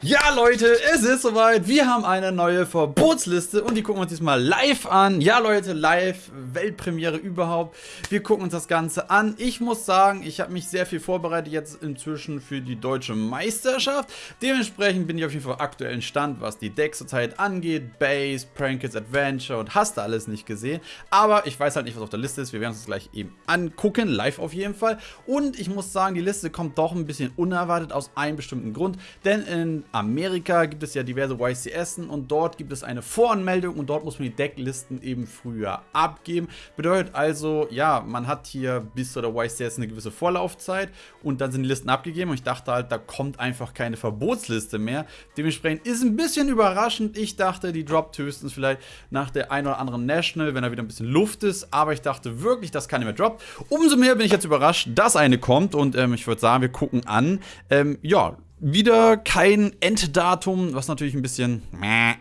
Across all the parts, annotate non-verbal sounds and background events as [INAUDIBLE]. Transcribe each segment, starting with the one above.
Ja, Leute, es ist soweit. Wir haben eine neue Verbotsliste und die gucken wir uns diesmal live an. Ja, Leute, live, Weltpremiere überhaupt. Wir gucken uns das Ganze an. Ich muss sagen, ich habe mich sehr viel vorbereitet jetzt inzwischen für die deutsche Meisterschaft. Dementsprechend bin ich auf jeden Fall aktuellen Stand, was die Decks zurzeit angeht. Base, Prankets, Adventure und hast du alles nicht gesehen. Aber ich weiß halt nicht, was auf der Liste ist. Wir werden uns das gleich eben angucken, live auf jeden Fall. Und ich muss sagen, die Liste kommt doch ein bisschen unerwartet aus einem bestimmten Grund. Denn in Amerika gibt es ja diverse YCS und dort gibt es eine Voranmeldung und dort muss man die Decklisten eben früher abgeben. Bedeutet also, ja, man hat hier bis zu der YCS eine gewisse Vorlaufzeit und dann sind die Listen abgegeben und ich dachte halt, da kommt einfach keine Verbotsliste mehr. Dementsprechend ist ein bisschen überraschend. Ich dachte, die droppt höchstens vielleicht nach der ein oder anderen National, wenn da wieder ein bisschen Luft ist, aber ich dachte wirklich, dass keine mehr droppt. Umso mehr bin ich jetzt überrascht, dass eine kommt und ähm, ich würde sagen, wir gucken an. Ähm, ja, wieder kein Enddatum, was natürlich ein bisschen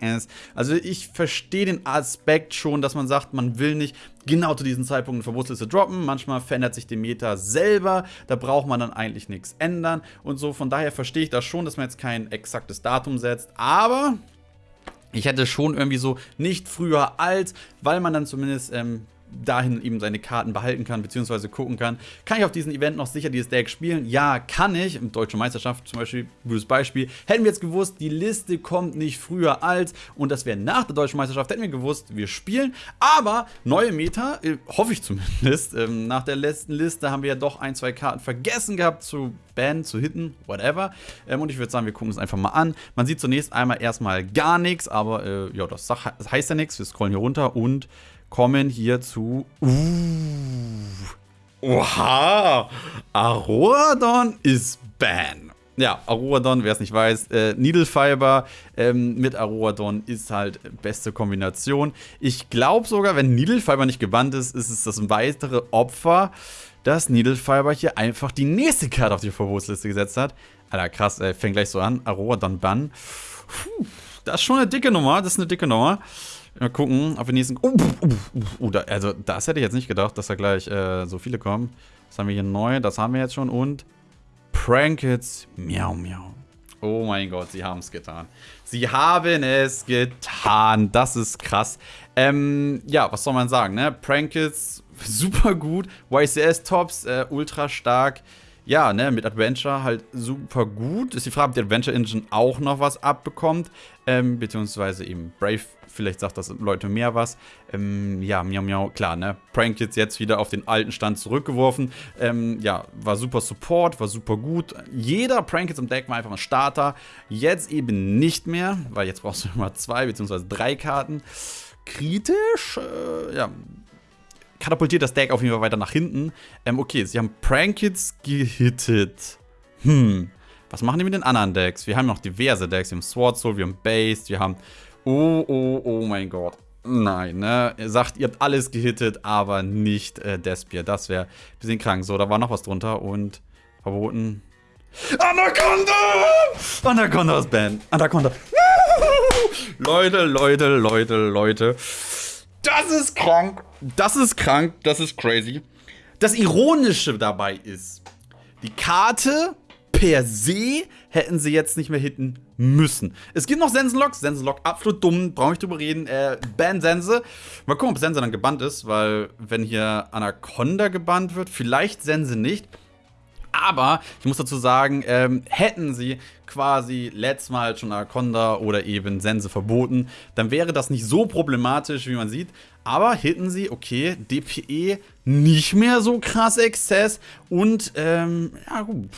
ist. Also ich verstehe den Aspekt schon, dass man sagt, man will nicht genau zu diesem Zeitpunkt eine Verbotsliste droppen. Manchmal verändert sich die Meta selber, da braucht man dann eigentlich nichts ändern und so. Von daher verstehe ich das schon, dass man jetzt kein exaktes Datum setzt, aber ich hätte schon irgendwie so nicht früher als, weil man dann zumindest ähm, dahin eben seine Karten behalten kann, beziehungsweise gucken kann. Kann ich auf diesem Event noch sicher dieses Deck spielen? Ja, kann ich. Im Deutsche Meisterschaft zum Beispiel, gutes Beispiel. Hätten wir jetzt gewusst, die Liste kommt nicht früher als und das wäre nach der Deutschen Meisterschaft, hätten wir gewusst, wir spielen. Aber neue Meta, äh, hoffe ich zumindest. Ähm, nach der letzten Liste haben wir ja doch ein, zwei Karten vergessen gehabt zu bannen, zu hitten, whatever. Ähm, und ich würde sagen, wir gucken es einfach mal an. Man sieht zunächst einmal erstmal gar nichts, aber äh, ja, das heißt ja nichts. Wir scrollen hier runter und kommen hier zu. Uh, oha! Aroradon ist Ban. Ja, Aroradon, wer es nicht weiß, äh, Needle Fiber ähm, mit Aroradon ist halt beste Kombination. Ich glaube sogar, wenn Needle Fiber nicht gebannt ist, ist es das weitere Opfer, dass Needle Fiber hier einfach die nächste Karte auf die Verbotsliste gesetzt hat. Alter, krass, äh, fängt gleich so an. Aroradon Ban. Puh, das ist schon eine dicke Nummer, das ist eine dicke Nummer. Mal gucken, ob wir nächsten. Uh, uh, uh, uh, da, also, das hätte ich jetzt nicht gedacht, dass da gleich äh, so viele kommen. Das haben wir hier neu, das haben wir jetzt schon. Und Prankets, miau, miau. Oh mein Gott, sie haben es getan. Sie haben es getan. Das ist krass. Ähm, ja, was soll man sagen, ne? Prankets, super gut. YCS-Tops, äh, ultra stark ja, ne, mit Adventure halt super gut. Ist die Frage, ob die Adventure Engine auch noch was abbekommt. Ähm, beziehungsweise eben Brave, vielleicht sagt das Leute mehr was. Ähm, ja, miau miau, klar, ne. Prank jetzt jetzt wieder auf den alten Stand zurückgeworfen. Ähm, ja, war super Support, war super gut. Jeder Prank jetzt im Deck war einfach ein Starter. Jetzt eben nicht mehr, weil jetzt brauchst du [LAUGHS] immer zwei beziehungsweise drei Karten. Kritisch, äh, ja, katapultiert das Deck auf jeden Fall weiter nach hinten. Ähm, okay, sie haben Prankits gehittet. Hm, was machen die mit den anderen Decks? Wir haben noch diverse Decks. Wir haben Sword Soul, wir haben Base, wir haben... Oh, oh, oh mein Gott. Nein, ne? Ihr sagt, ihr habt alles gehittet, aber nicht äh, Despier. Das wäre ein bisschen krank. So, da war noch was drunter und verboten. Anaconda! Anaconda ist Band. Anaconda. Leute, Leute, Leute, Leute. Das ist krank. Das ist krank. Das ist crazy. Das Ironische dabei ist, die Karte per se hätten sie jetzt nicht mehr hitten müssen. Es gibt noch Sensenlock. Sensenlock absolut dumm. Brauche ich drüber reden. Äh, Ban Sense. Mal gucken, ob Sense dann gebannt ist, weil wenn hier Anaconda gebannt wird, vielleicht Sense nicht. Aber ich muss dazu sagen, ähm, hätten sie quasi letztes Mal schon Anaconda oder eben Sense verboten, dann wäre das nicht so problematisch, wie man sieht. Aber hitten sie, okay, DPE nicht mehr so krass Exzess und, ähm, ja gut.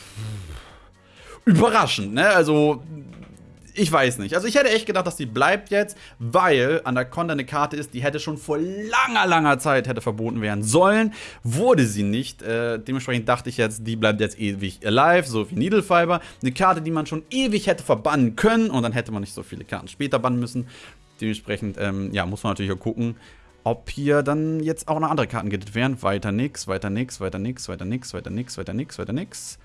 Überraschend, ne? Also, ich weiß nicht. Also ich hätte echt gedacht, dass die bleibt jetzt, weil Anaconda eine Karte ist, die hätte schon vor langer, langer Zeit hätte verboten werden sollen. Wurde sie nicht. Äh, dementsprechend dachte ich jetzt, die bleibt jetzt ewig alive, so wie Needle Fiber. Eine Karte, die man schon ewig hätte verbannen können und dann hätte man nicht so viele Karten später bannen müssen. Dementsprechend, ähm, ja, muss man natürlich auch gucken, ob hier dann jetzt auch noch andere Karten gittet werden. Weiter nix, weiter nix, weiter nix, weiter nix, weiter nix, weiter nix, weiter nix.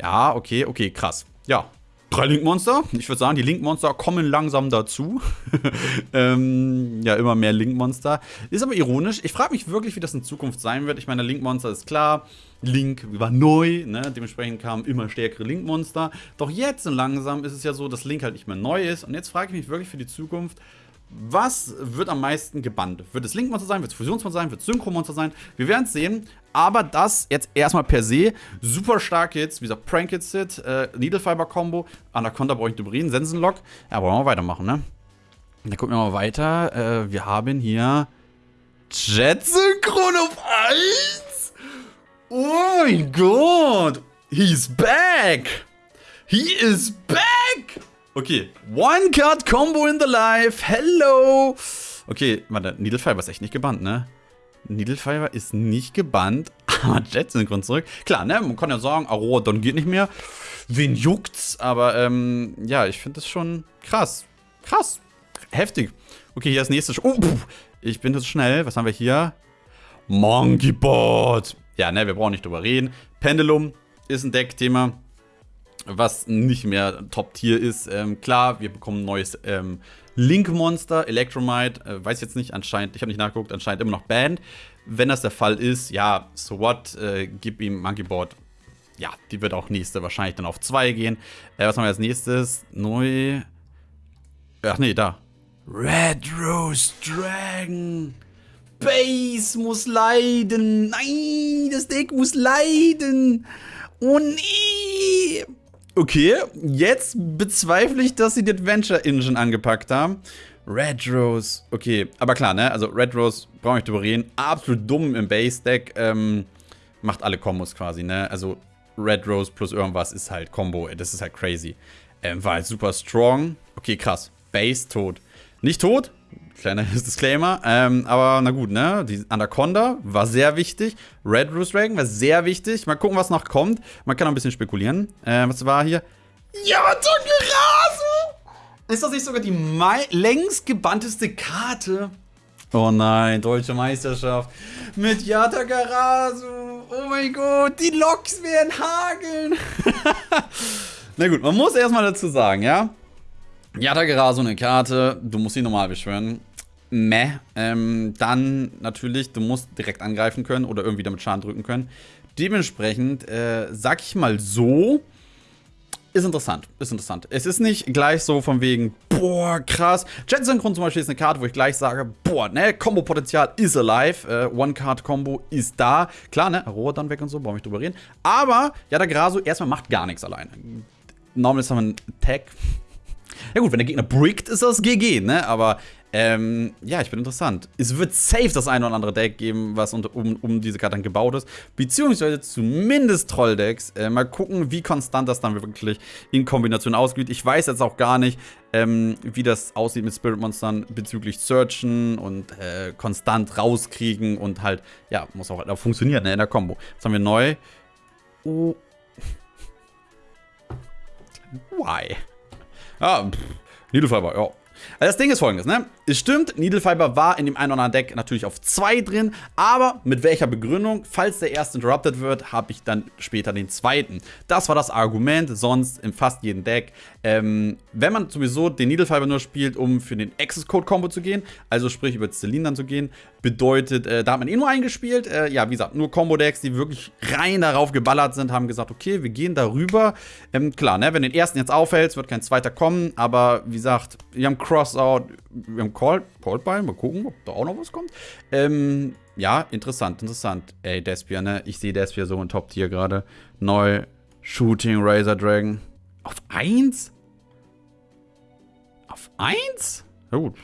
Ja, okay, okay, krass. Ja, Drei Link-Monster. Ich würde sagen, die Link-Monster kommen langsam dazu. [LAUGHS] ähm, ja, immer mehr Link-Monster. Ist aber ironisch. Ich frage mich wirklich, wie das in Zukunft sein wird. Ich meine, Link-Monster ist klar. Link war neu, ne? dementsprechend kamen immer stärkere Link-Monster. Doch jetzt langsam ist es ja so, dass Link halt nicht mehr neu ist. Und jetzt frage ich mich wirklich für die Zukunft, was wird am meisten gebannt? Wird es Link-Monster sein? Wird es Fusionsmonster sein? Wird es Synchro-Monster sein? Wir werden es sehen. Aber das jetzt erstmal per se super stark jetzt. Wie gesagt, Prank It Sit, äh, Needle Fiber Combo, Anaconda brauche ich Dubrin, Sensenlock. Ja, wollen wir weitermachen, ne? Dann gucken wir mal weiter. Äh, wir haben hier Jet Synchron auf 1. Oh mein Gott. He's back. He is back. Okay, One-Card-Combo in the Life. Hello. Okay, warte, Needle Fiber ist echt nicht gebannt, ne? Needle Fiber ist nicht gebannt, [LAUGHS] aber Jet synchron zurück. Klar, ne, man kann ja sagen, Aurora Don geht nicht mehr. Wen juckt's? Aber, ähm, ja, ich finde das schon krass. Krass. Heftig. Okay, hier das nächste. Oh, pff, ich bin jetzt schnell. Was haben wir hier? Monkey Board. Ja, ne, wir brauchen nicht drüber reden. Pendulum ist ein Deckthema was nicht mehr Top-Tier ist. Ähm, klar, wir bekommen ein neues ähm, Link-Monster, Electromite, äh, weiß jetzt nicht, anscheinend, ich habe nicht nachgeguckt, anscheinend immer noch Band. Wenn das der Fall ist, ja, so what, äh, gib ihm Monkey Board. Ja, die wird auch nächste wahrscheinlich dann auf 2 gehen. Äh, was haben wir als nächstes? Neu. Ach nee, da. Red Rose Dragon. Base muss leiden. Nein, das Deck muss leiden. Oh nee. Okay, jetzt bezweifle ich, dass sie die Adventure Engine angepackt haben. Red Rose, okay, aber klar, ne? Also Red Rose, brauche ich drüber reden. Absolut dumm im Base-Deck. Ähm, macht alle Kombos quasi, ne? Also Red Rose plus irgendwas ist halt Combo. Das ist halt crazy. Ähm, war halt super strong. Okay, krass. Base tot. Nicht tot, Kleiner [LAUGHS] Disclaimer. Ähm, aber na gut, ne? Die Anaconda war sehr wichtig. Red Rose Dragon war sehr wichtig. Mal gucken, was noch kommt. Man kann auch ein bisschen spekulieren. Äh, was war hier? Yatagarasu! Ist das nicht sogar die längst gebannteste Karte? Oh nein, Deutsche Meisterschaft mit Yatagarasu. Oh mein Gott, die Loks werden hageln. [LAUGHS] na gut, man muss erstmal dazu sagen, ja? Yatagarasu eine Karte, du musst sie normal beschwören meh. Ähm, dann natürlich, du musst direkt angreifen können oder irgendwie damit Schaden drücken können. Dementsprechend, äh, sag ich mal so, ist interessant, ist interessant. Es ist nicht gleich so von wegen, boah, krass. Jet Synchron zum Beispiel ist eine Karte, wo ich gleich sage, boah, ne, Combo-Potenzial ist alive. Äh, One-Card-Combo ist da. Klar, ne, Aurora dann weg und so, brauche ich drüber reden. Aber, ja, der Graso erstmal macht gar nichts alleine. Normal ist ein Tag. Ja gut, wenn der Gegner brickt, ist das GG, ne? Aber ähm, ja, ich bin interessant. Es wird safe das eine oder andere Deck geben, was unter, um, um diese Karte dann gebaut ist. Beziehungsweise zumindest Trolldecks. Äh, mal gucken, wie konstant das dann wirklich in Kombination ausgeht. Ich weiß jetzt auch gar nicht, ähm, wie das aussieht mit Spirit Monstern bezüglich Searchen und äh, konstant rauskriegen und halt, ja, muss auch, auch funktionieren ne, in der Combo. Was haben wir neu? Oh. [LAUGHS] Why? Ah, pff. Needlefiber, ja. Also das Ding ist folgendes, ne? Es stimmt, Needle Fiber war in dem einen oder anderen Deck natürlich auf 2 drin, aber mit welcher Begründung? Falls der erste interrupted wird, habe ich dann später den zweiten. Das war das Argument, sonst in fast jedem Deck. Ähm, wenn man sowieso den Needle Fiber nur spielt, um für den Access Code Combo zu gehen, also sprich über Celine dann zu gehen, bedeutet, äh, da hat man eh nur eingespielt. Äh, ja, wie gesagt, nur Combo-Decks, die wirklich rein darauf geballert sind, haben gesagt, okay, wir gehen darüber. Ähm, klar, ne, wenn den ersten jetzt aufhältst, wird kein zweiter kommen, aber wie gesagt, wir haben Crossout, wir haben Call, Called by, mal gucken, ob da auch noch was kommt. Ähm, ja, interessant, interessant. Ey, Despia, ne, ich sehe Despia so in Top-Tier gerade. Neu, Shooting Razor Dragon. Auf 1? Auf 1? Ja gut.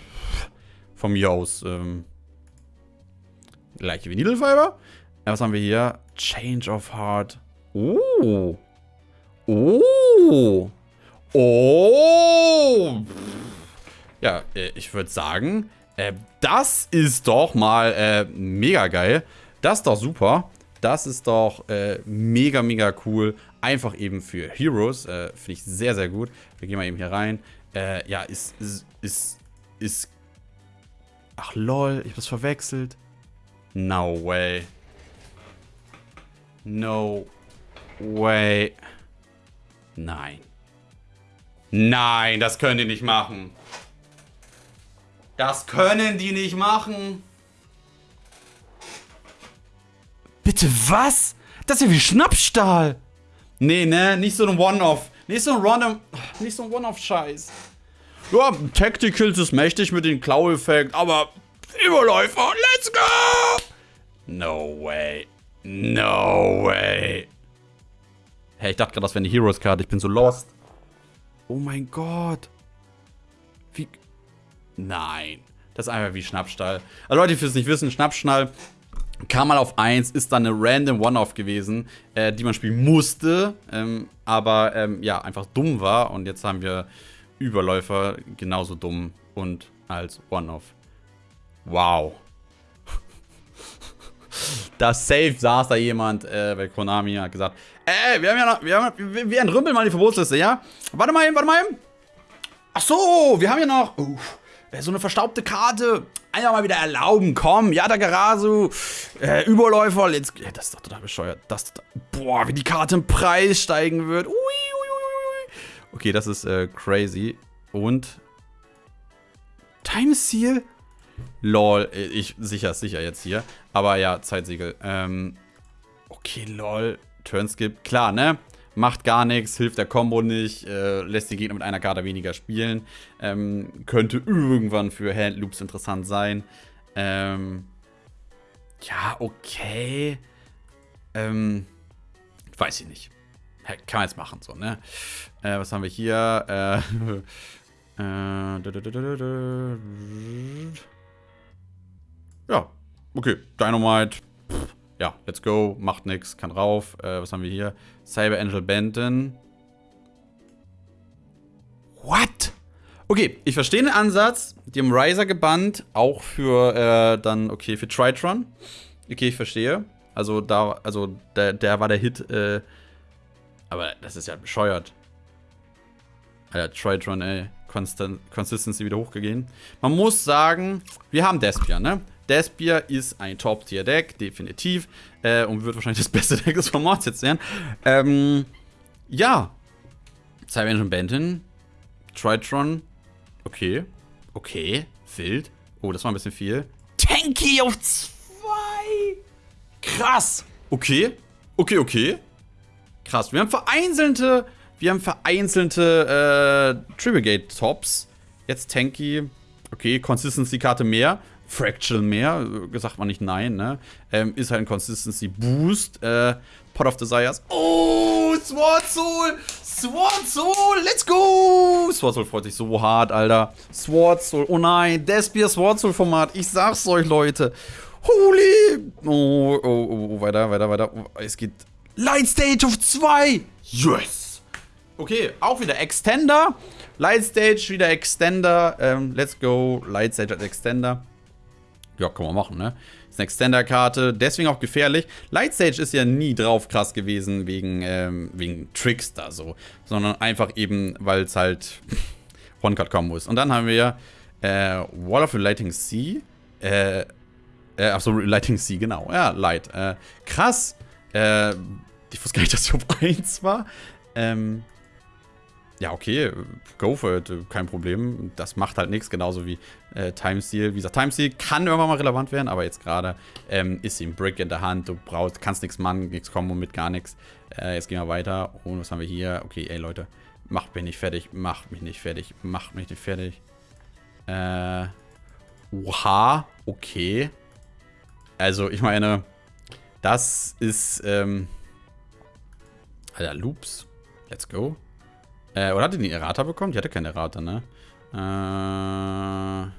Von mir aus, ähm, Gleiche wie Needlefiber. Was haben wir hier? Change of Heart. Oh. Oh. Oh. Ja, äh, ich würde sagen, äh, das ist doch mal äh, mega geil. Das ist doch super. Das ist doch mega, mega cool. Einfach eben für Heroes. Finde ich sehr, sehr gut. Wir gehen mal eben hier rein. Ja, ist, ist, ist, ist... Ach lol, ich hab's verwechselt. No way. No way. Nein. Nein, das können die nicht machen. Das können die nicht machen. Bitte was? Das ist ja wie Schnappstahl. Nee, ne, nicht so ein One-Off. Nicht so ein Random. Nicht so ein One-Off-Scheiß. Ja, Tacticals ist mächtig mit dem Klau-Effekt, aber Überläufer, let's go! No way. No way. Hey, ich dachte gerade, das wäre eine Heroes-Karte. Ich bin so lost. Oh mein Gott. Wie. Nein. Das ist einfach wie Schnappstall. Also Leute, die es nicht wissen, Schnappstall kam mal auf 1, ist dann eine random One-Off gewesen, äh, die man spielen musste, ähm, aber ähm, ja, einfach dumm war. Und jetzt haben wir Überläufer genauso dumm und als One-Off. Wow. [LAUGHS] da safe saß da jemand, äh, weil Konami hat gesagt, ey, wir haben ja noch, wir, haben, wir, wir entrümpeln mal die Verbotsliste, ja? Warte mal eben, warte mal eben. Ach so, wir haben ja noch, uh, so eine verstaubte Karte. Einfach mal wieder erlauben, komm, ja, äh, Überläufer, let's, ja, das ist doch total bescheuert. Das, boah, wie die Karte im Preis steigen wird. Ui, ui, ui. Okay, das ist äh, crazy. Und Time Seal? Lol, äh, ich sicher, sicher jetzt hier. Aber ja, Zeitsiegel. Ähm, okay, lol. Turnskip, klar, ne? Macht gar nichts, hilft der Combo nicht, äh, lässt die Gegner mit einer Karte weniger spielen. Ähm, könnte irgendwann für Handloops interessant sein. Ähm, ja, okay. Ähm, weiß ich nicht. Kann man jetzt machen, so, ne? Äh, was haben wir hier? Äh, [LAUGHS] äh, ja, okay. Dynamite. Pff, ja, let's go. Macht nix, kann rauf. Äh, was haben wir hier? Cyber Angel Benton. What? Okay, ich verstehe den Ansatz. Die haben Riser gebannt. Auch für äh, dann, okay, für Tritron. Okay, ich verstehe. Also da, also der, der war der Hit. Äh, aber das ist ja bescheuert. Alter, Tritron, ey. Consistency wieder hochgegangen. Man muss sagen, wir haben Despia, ne? Despia ist ein Top-Tier-Deck, definitiv. Äh, und wird wahrscheinlich [LAUGHS] das beste Deck des Formats jetzt sein. Ähm, ja. Cyber Engine Benton. Tritron. Okay. Okay. Wild. Oh, das war ein bisschen viel. Tanky auf 2. Krass. Okay. Okay, okay. Krass. Wir haben vereinzelte, wir haben vereinzelte äh, Tribigate Tops. Jetzt Tanky. Okay, Consistency-Karte mehr. Fractal mehr, sagt man nicht nein, ne? Ähm, ist halt ein Consistency Boost. Äh, Pot of Desires. Oh, Sword Soul! Sword Soul, let's go! Sword Soul freut sich so hart, Alter. Sword Soul, oh nein, Despia Sword Soul Format. Ich sag's euch, Leute. Holy! Oh, oh, oh, oh weiter, weiter, weiter. Es geht Light Stage of 2! Yes! Okay, auch wieder Extender. Light Stage, wieder Extender. Ähm, let's go. Light Stage als Extender. Ja, kann man machen, ne? Ist eine Extender-Karte, deswegen auch gefährlich. Lightstage ist ja nie drauf krass gewesen wegen, ähm, wegen Tricks da so. Sondern einfach eben, weil es halt [LAUGHS] One-Card-Kombo ist. Und dann haben wir äh, Wall of Lighting Sea. Äh, äh, achso, Lighting Sea, genau. Ja, Light. Äh, krass. Äh, ich wusste gar nicht, dass ich auf [LAUGHS] 1 war. Ähm, ja, okay, go for it, kein Problem. Das macht halt nichts, genauso wie äh, Time Steal. Wie gesagt, Time Steal kann irgendwann mal relevant werden, aber jetzt gerade ähm, ist ihm Brick in der Hand. Du brauchst, kannst nichts machen, nichts Kombo mit gar nichts. Äh, jetzt gehen wir weiter. Und was haben wir hier? Okay, ey Leute, macht mich nicht fertig, macht mich nicht fertig, macht mich nicht fertig. Äh, oha, okay. Also, ich meine, das ist, ähm, Alter, Loops. Let's go. Äh, oder hat die eine Errata bekommen? Die hatte keine Errata, ne? Äh,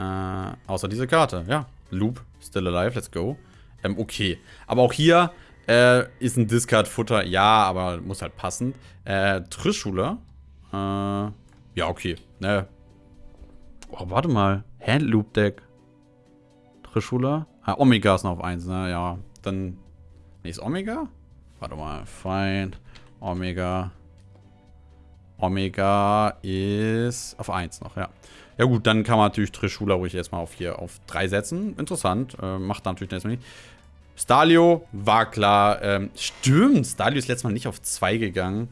äh, außer diese Karte, ja. Loop, still alive, let's go. Ähm, okay. Aber auch hier äh, ist ein Discard-Futter, ja, aber muss halt passen. Äh, Trischula. Äh, ja, okay. Ne. Oh, warte mal. Handloop-Deck. Trischula. Ah, Omega ist noch auf 1, ne? Ja, dann... Ne, ist Omega? Warte mal. Find. Omega. Omega ist auf 1 noch, ja. Ja gut, dann kann man natürlich Trishula ruhig erstmal auf hier auf 3 setzen. Interessant. Äh, macht natürlich erstmal nicht. Stalio war klar. Ähm, stimmt, Stalio ist letztes Mal nicht auf 2 gegangen.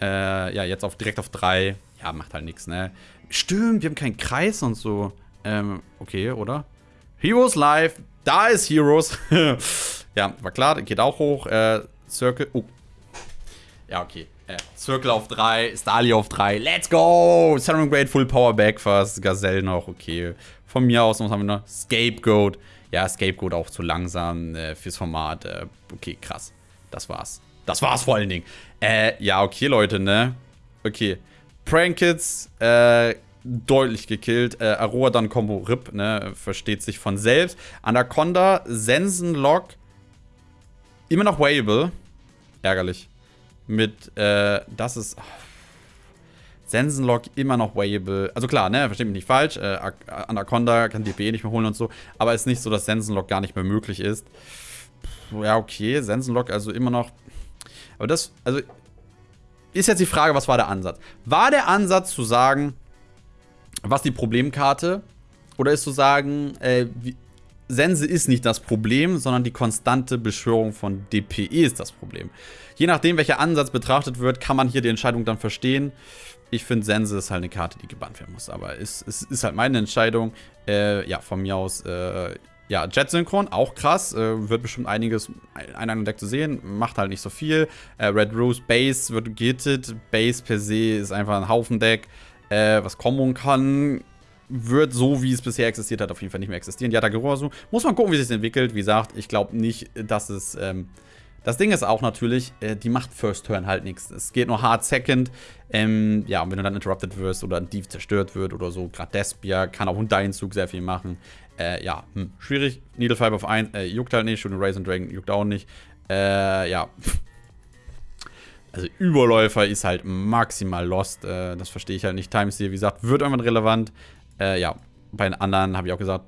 Äh, ja, jetzt auf, direkt auf 3. Ja, macht halt nichts, ne? Stimmt, wir haben keinen Kreis und so. Ähm, okay, oder? Heroes Live. Da ist Heroes. [LAUGHS] ja, war klar, geht auch hoch. Äh, Circle. Oh. Ja, okay. Äh, Circle auf 3, Stali auf 3. Let's go! Saturn Great Full Power Back fast. Gazelle noch, okay. Von mir aus, was haben wir noch? Scapegoat. Ja, Scapegoat auch zu langsam äh, fürs Format. Äh, okay, krass. Das war's. Das war's vor allen Dingen. Äh, ja, okay, Leute, ne? Okay. Prankits, äh, deutlich gekillt. Äh, Aroa dann Combo RIP, ne? Versteht sich von selbst. Anaconda, Sensenlock, immer noch Wayable. Ärgerlich. Mit, äh, das ist. Oh. Sensenlock immer noch Wayable. Also klar, ne, versteht mich nicht falsch. Äh, Anaconda kann DPE nicht mehr holen und so. Aber es ist nicht so, dass Sensenlock gar nicht mehr möglich ist. Ja, okay. Sensenlock also immer noch. Aber das, also. Ist jetzt die Frage, was war der Ansatz? War der Ansatz zu sagen, was die Problemkarte? Oder ist zu sagen, äh, wie, Sense ist nicht das Problem, sondern die konstante Beschwörung von DPE ist das Problem. Je nachdem, welcher Ansatz betrachtet wird, kann man hier die Entscheidung dann verstehen. Ich finde, Sense ist halt eine Karte, die gebannt werden muss. Aber es, es ist halt meine Entscheidung. Äh, ja, von mir aus, äh, ja, Jet Synchron, auch krass. Äh, wird bestimmt einiges in einem Deck zu sehen. Macht halt nicht so viel. Äh, Red Rose Base wird gittet. Base per se ist einfach ein Haufen Deck, äh, was kommen kann wird so, wie es bisher existiert hat, auf jeden Fall nicht mehr existieren. Ja, Yatagorosu. Muss man gucken, wie sich das entwickelt. Wie gesagt, ich glaube nicht, dass es. Ähm, das Ding ist auch natürlich, äh, die macht First Turn halt nichts. Es geht nur Hard Second. Ähm, ja, und wenn du dann interrupted wirst oder ein Div zerstört wird oder so, gerade Despia kann auch unter Zug sehr viel machen. Äh, ja, hm, schwierig. Needle Five auf 1 äh, juckt halt nicht. Shooting Raisin Dragon juckt auch nicht. Äh, ja. Also Überläufer ist halt maximal lost. Äh, das verstehe ich halt nicht. Times hier, wie gesagt, wird irgendwann relevant. Äh, ja, bei den anderen habe ich auch gesagt,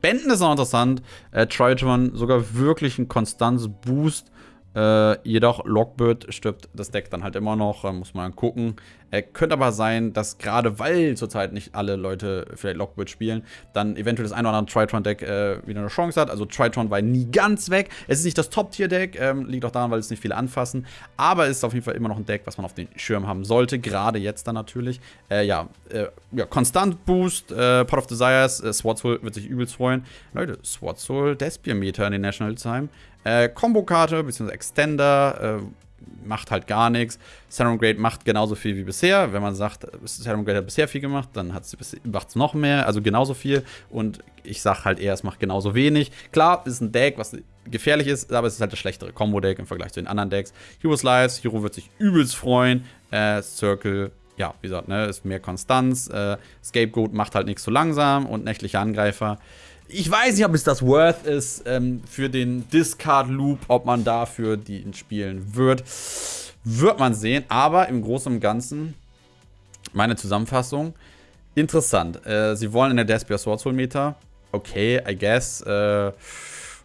Benden ist noch interessant. Äh, Triton sogar wirklich ein konstantes Boost. Äh, jedoch Lockbird stirbt das Deck dann halt immer noch, äh, muss man gucken. Äh, könnte aber sein, dass gerade weil zurzeit nicht alle Leute vielleicht Lockbird spielen, dann eventuell das ein oder andere Tritron-Deck äh, wieder eine Chance hat. Also Tritron war nie ganz weg. Es ist nicht das Top-Tier-Deck, ähm, liegt auch daran, weil es nicht viele anfassen. Aber es ist auf jeden Fall immer noch ein Deck, was man auf den Schirm haben sollte, gerade jetzt dann natürlich. Äh, ja, äh, ja, Konstant Boost, Pot of Desires, äh, Swartsoul wird sich übelst freuen. Leute, Swartsoul, Despier-Meter in den National Time. Äh, Combo-Karte bzw. Extender äh, macht halt gar nichts. Serum Grade macht genauso viel wie bisher. Wenn man sagt, Serum Grade hat bisher viel gemacht, dann macht es noch mehr, also genauso viel. Und ich sag halt eher, es macht genauso wenig. Klar, ist ein Deck, was gefährlich ist, aber es ist halt das schlechtere Combo-Deck im Vergleich zu den anderen Decks. Hero Slice, Hero wird sich übelst freuen. Äh, Circle ja, wie gesagt, ne, ist mehr Konstanz. Äh, Scapegoat macht halt nichts so langsam und nächtliche Angreifer ich weiß nicht, ob es das worth ist ähm, für den Discard-Loop, ob man dafür die spielen wird. Wird man sehen, aber im Großen und Ganzen, meine Zusammenfassung, interessant. Äh, sie wollen in der Despia Sword Soul Meta. Okay, I guess. Äh,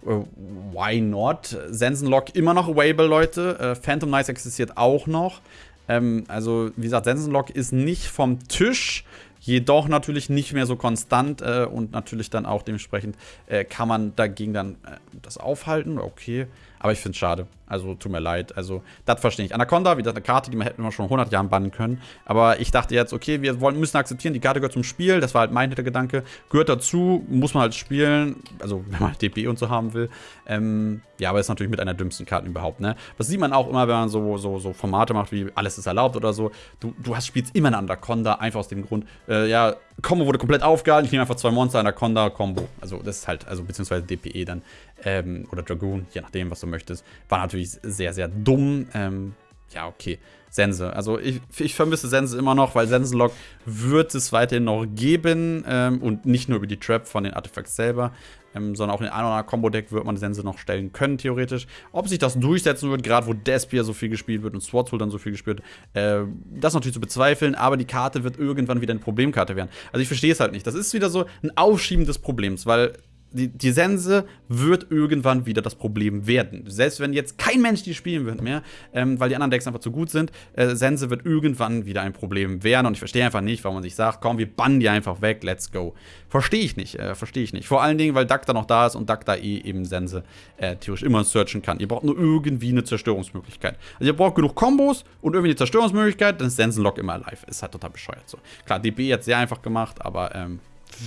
why not? Sensenlock immer noch available, Leute. Äh, Phantom Knights existiert auch noch. Ähm, also, wie gesagt, Sensenlock ist nicht vom Tisch. Jedoch natürlich nicht mehr so konstant äh, und natürlich dann auch dementsprechend äh, kann man dagegen dann äh, das aufhalten. Okay, aber ich finde es schade. Also tut mir leid. Also das verstehe ich. Anaconda, wie gesagt, eine Karte, die man hätten wir schon 100 Jahren bannen können. Aber ich dachte jetzt, okay, wir wollen, müssen akzeptieren, die Karte gehört zum Spiel. Das war halt mein Hintergedanke. Gehört dazu, muss man halt spielen. Also [LAUGHS] wenn man DP und so haben will. Ähm, ja, aber ist natürlich mit einer dümmsten Karte überhaupt, ne? Das sieht man auch immer, wenn man so, so, so Formate macht, wie alles ist erlaubt oder so. Du, du hast, spielst immer eine Anaconda, einfach aus dem Grund, äh, ja, Combo wurde komplett aufgehalten. Ich nehme einfach zwei Monster, Anaconda, Combo. Also das ist halt, also beziehungsweise DPE dann. Ähm, oder Dragoon, je nachdem, was du möchtest. War natürlich sehr, sehr dumm. Ähm, ja, okay. Sense. Also ich, ich vermisse Sense immer noch, weil Sensenlock wird es weiterhin noch geben. Ähm, und nicht nur über die Trap von den Artefacts selber, ähm, sondern auch in ein oder anderen Combo-Deck wird man Sense noch stellen können, theoretisch. Ob sich das durchsetzen wird, gerade wo Despia so viel gespielt wird und Swartsoul dann so viel gespielt wird, äh, das ist natürlich zu bezweifeln, aber die Karte wird irgendwann wieder eine Problemkarte werden. Also ich verstehe es halt nicht. Das ist wieder so ein Aufschieben des Problems, weil die, die Sense wird irgendwann wieder das Problem werden. Selbst wenn jetzt kein Mensch die spielen wird mehr, ähm, weil die anderen Decks einfach zu gut sind, äh, Sense wird irgendwann wieder ein Problem werden. Und ich verstehe einfach nicht, warum man sich sagt, komm, wir bannen die einfach weg, let's go. Verstehe ich nicht, äh, verstehe ich nicht. Vor allen Dingen, weil Dagda noch da ist und Dagda eh eben Sense äh, theoretisch immer searchen kann. Ihr braucht nur irgendwie eine Zerstörungsmöglichkeit. Also ihr braucht genug Kombos und irgendwie eine Zerstörungsmöglichkeit, dann ist Sensenlock immer live. Ist halt total bescheuert so. Klar, DB jetzt sehr einfach gemacht, aber ähm,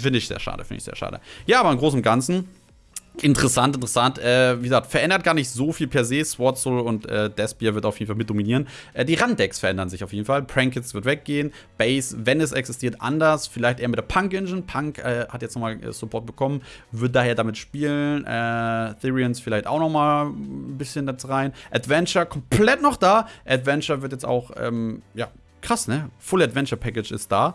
finde ich sehr schade, finde ich sehr schade. Ja, aber im Großen und Ganzen Interessant, interessant. Äh, wie gesagt, verändert gar nicht so viel per se. Swordsoul und äh, Despier wird auf jeden Fall mit dominieren. Äh, die Randdecks verändern sich auf jeden Fall. Prankits wird weggehen. Base, wenn es existiert, anders. Vielleicht eher mit der Punk-Engine. Punk äh, hat jetzt nochmal äh, Support bekommen, wird daher damit spielen. Äh, Therians vielleicht auch nochmal ein bisschen dazu rein. Adventure komplett noch da. Adventure wird jetzt auch, ähm, ja, krass, ne? Full Adventure Package ist da.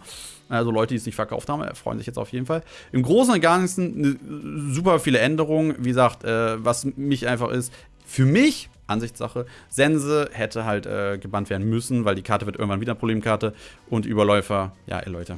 Also Leute, die es nicht verkauft haben, freuen sich jetzt auf jeden Fall. Im Großen und Ganzen ne, super viele Änderungen. Wie gesagt, äh, was mich einfach ist, für mich, Ansichtssache, Sense hätte halt äh, gebannt werden müssen, weil die Karte wird irgendwann wieder Problemkarte. Und Überläufer, ja, ey Leute.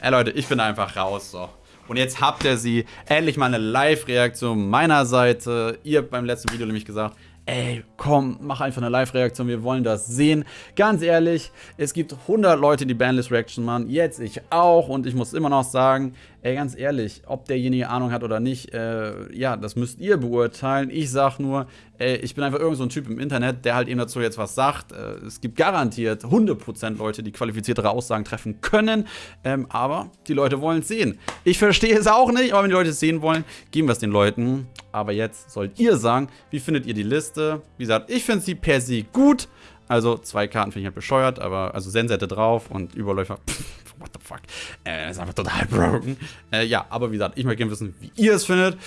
Ey Leute, ich bin einfach raus, so. Und jetzt habt ihr sie. Endlich mal eine Live-Reaktion meiner Seite. Ihr habt beim letzten Video nämlich gesagt, ey, komm, mach einfach eine Live-Reaktion, wir wollen das sehen. Ganz ehrlich, es gibt 100 Leute, die Bandlist-Reaction machen, jetzt ich auch und ich muss immer noch sagen, ey, ganz ehrlich, ob derjenige Ahnung hat oder nicht, äh, ja, das müsst ihr beurteilen. Ich sag nur, ey, ich bin einfach irgend so ein Typ im Internet, der halt eben dazu jetzt was sagt. Äh, es gibt garantiert 100% Leute, die qualifiziertere Aussagen treffen können, ähm, aber die Leute wollen es sehen. Ich verstehe es auch nicht, aber wenn die Leute es sehen wollen, geben wir es den Leuten. Aber jetzt sollt ihr sagen, wie findet ihr die Liste? Wie gesagt, ich finde sie per se gut. Also zwei Karten finde ich halt bescheuert, aber also Sensette drauf und Überläufer. Pff, what the fuck? Äh, ist einfach total [LAUGHS] broken. Äh, ja, aber wie gesagt, ich möchte gerne wissen, wie ihr es findet.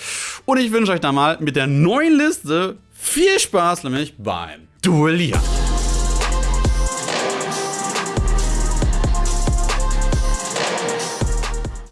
Und ich wünsche euch da mal mit der neuen Liste viel Spaß, nämlich beim Duellieren.